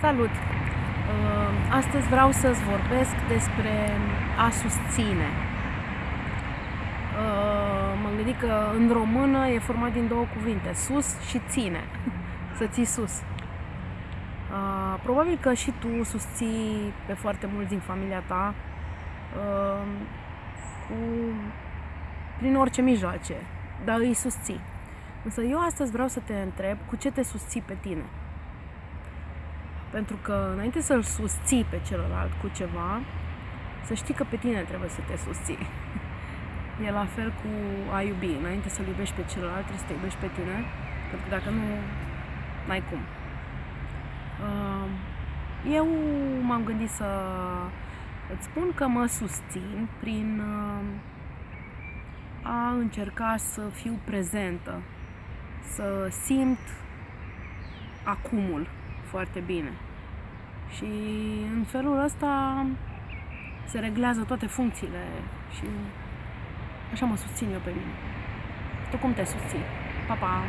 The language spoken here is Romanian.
Salut! Uh, Astăzi vreau să-ți vorbesc despre a susține. Uh, M-am gândit că în română e format din două cuvinte, sus și ține. Să ții sus. Uh, Probabil că și tu susții pe foarte mulți din familia ta uh, cu, prin orice mijloace, dar îi susții. Însă eu astăzi vreau să te întreb cu ce te susții pe tine. Pentru că înainte să-l susții pe celălalt cu ceva, să știi că pe tine trebuie să te susții. E la fel cu a iubi. Înainte să-l iubești pe celălalt, trebuie să te iubești pe tine, pentru că dacă nu, n-ai cum. Uh, Eu m-am gândit să îți spun că mă susțin prin uh, a încerca să fiu prezentă, să simt acumul foarte bine. Și în felul ăsta se reglează toate funcțiile și așa mă susțin eu pe mine. Tu cum te susții? Pa, pa!